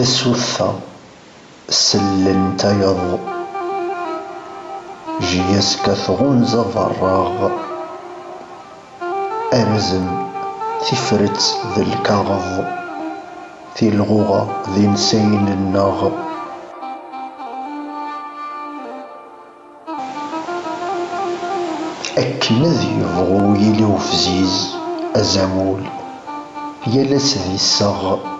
تسوثا سلن تيض. جياسك ثغونزا فراغ أرزم تفرت ذي الكغض في الغوغة ذي نسين الناغ أكن ذي يبغو يلي وفزيز أزامول يالاس ذي الساغ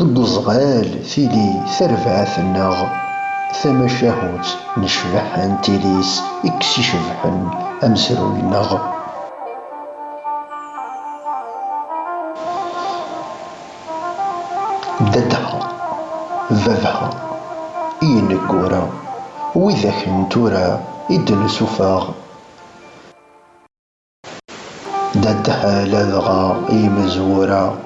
إزوال بغميس تزدغ ذيف يالاس ذيكنغ أين دوي يورد قذليس دق مزروين تمورث سوسك زوضة وراغ أطاس قفوشن ذك فريديس يالثي الغغاث وصاد غورناغ أذ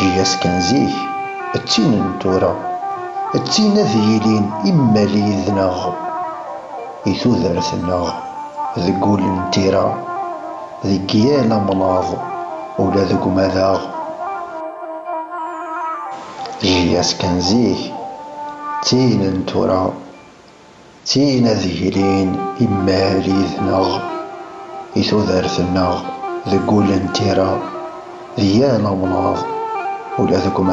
جياس كان زيه تين نتورا تين ذيلين تين نتورا تين ذيلين إماليذناغ إثوذرثناغ ذقول نتيرا ذقيانا مناض ولا ذق مذاغ. جياس كان زيه تين نتورا تين ذهلين إما ليذنغ إثو ذرثنغ ذقول انترا ذيانا au lieu de comme